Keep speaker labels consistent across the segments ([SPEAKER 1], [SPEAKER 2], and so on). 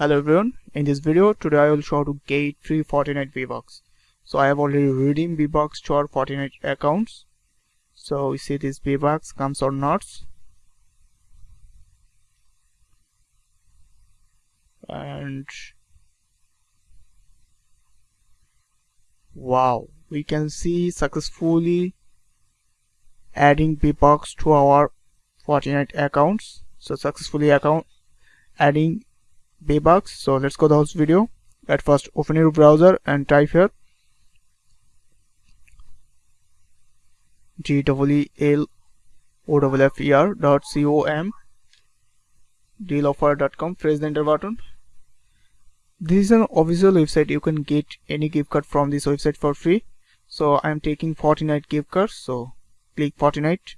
[SPEAKER 1] Hello everyone, in this video today I will show how to get free Fortnite V-Bucks. So I have already redeemed V-Bucks to our Fortnite accounts. So we see this V-Bucks comes or not. And wow, we can see successfully adding V-Bucks to our Fortnite accounts. So successfully account adding V-Bucks. So let's go to the host video. At first open your browser and type here. G w l o w f e r dot c o m dealoffer.com press the enter button. This is an official website. You can get any gift card from this website for free. So i'm taking Fortnite gift cards. So click Fortnite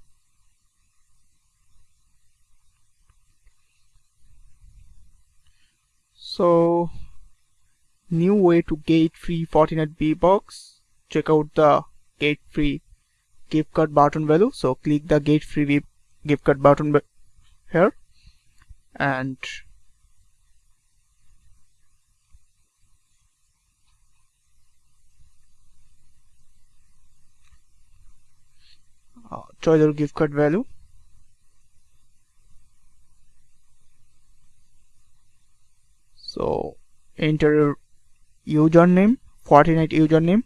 [SPEAKER 1] so new way to get free Fortnite V-Bucks check out the get free gift card button value. So click the get free gift card button here. And uh, choose gift card value so enter your username Fortnite username.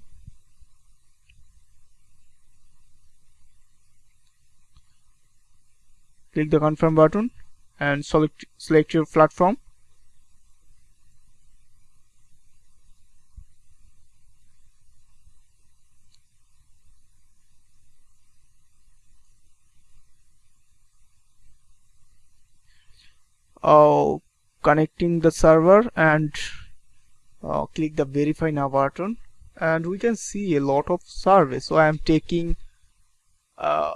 [SPEAKER 1] Click the confirm button and select select your platform. Oh connecting the server and uh, click the verify now button. And we can see a lot of service. So I am taking uh,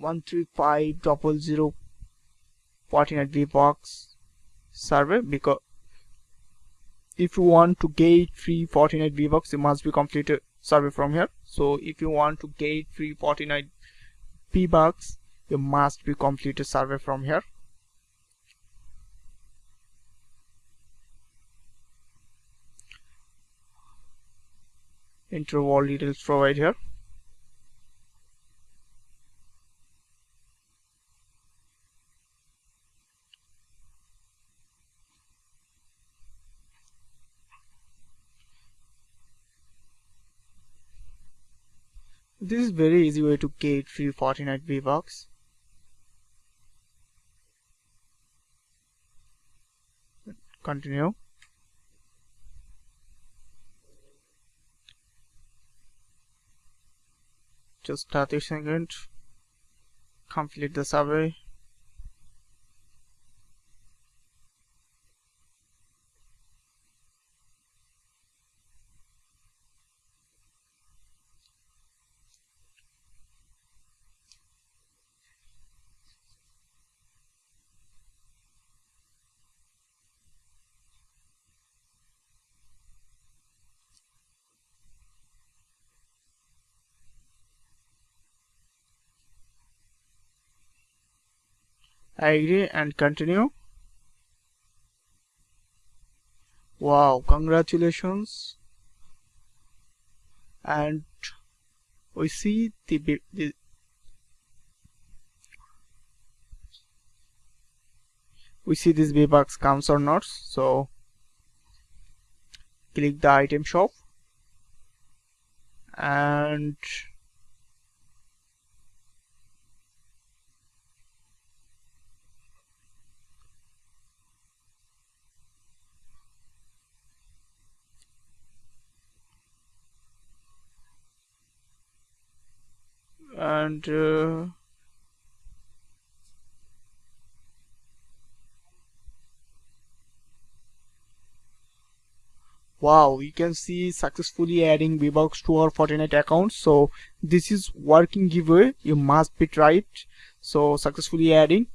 [SPEAKER 1] 13500 Fortnite V-Bucks server because if you want to get free Fortnite V-Bucks you must be completed survey from here. So if you want to get free Fortnite V-Bucks you must be completed survey from here enter all details provide here. This is very easy way to get free Fortnite V-Bucks continue just 30 seconds complete the survey I agree and continue. Wow congratulations. And we see the, the we see this V-Bucks comes or not so click the item shop. And and uh, wow you can see successfully adding V-Bucks to our Fortnite account. So this is working giveaway. You must be tried. So successfully adding